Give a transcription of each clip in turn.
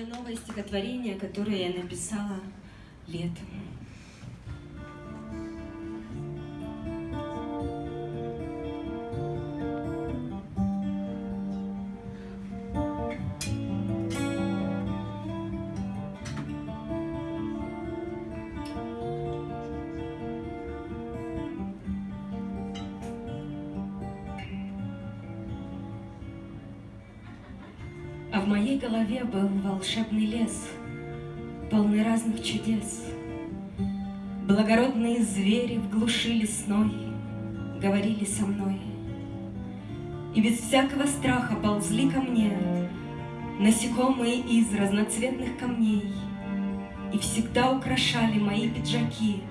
новое стихотворение, которое я написала летом. А в моей голове был волшебный лес, полный разных чудес. Благородные звери в глуши лесной говорили со мной. И без всякого страха ползли ко мне Насекомые из разноцветных камней И всегда украшали мои пиджаки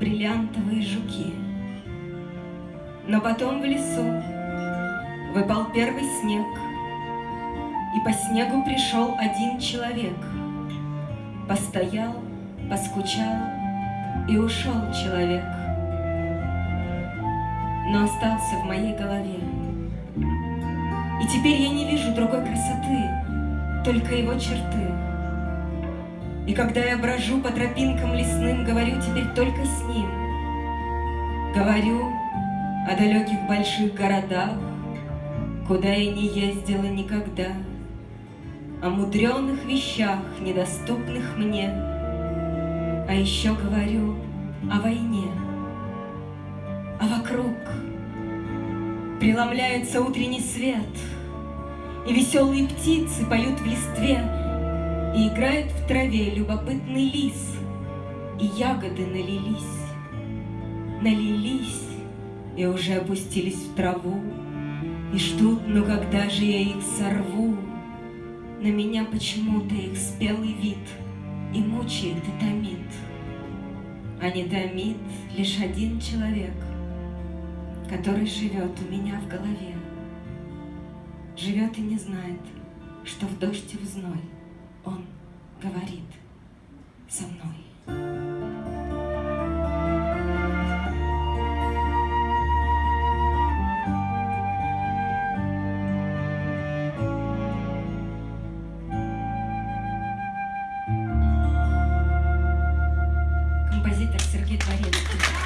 Бриллиантовые жуки. Но потом в лесу выпал первый снег — и по снегу пришел один человек. Постоял, поскучал, и ушел человек. Но остался в моей голове. И теперь я не вижу другой красоты, только его черты. И когда я брожу по тропинкам лесным, говорю теперь только с ним. Говорю о далеких больших городах, Куда я не ездила никогда о мудреных вещах, недоступных мне. А еще говорю о войне, а вокруг преломляется утренний свет, И веселые птицы поют в листве, И играет в траве любопытный лис, И ягоды налились, налились и уже опустились в траву, И ждут, ну когда же я их сорву? На меня почему-то их спелый вид И мучает, и томит. А не томит лишь один человек, Который живет у меня в голове. Живет и не знает, что в дождь и в зной Он говорит со мной. Ibrahim.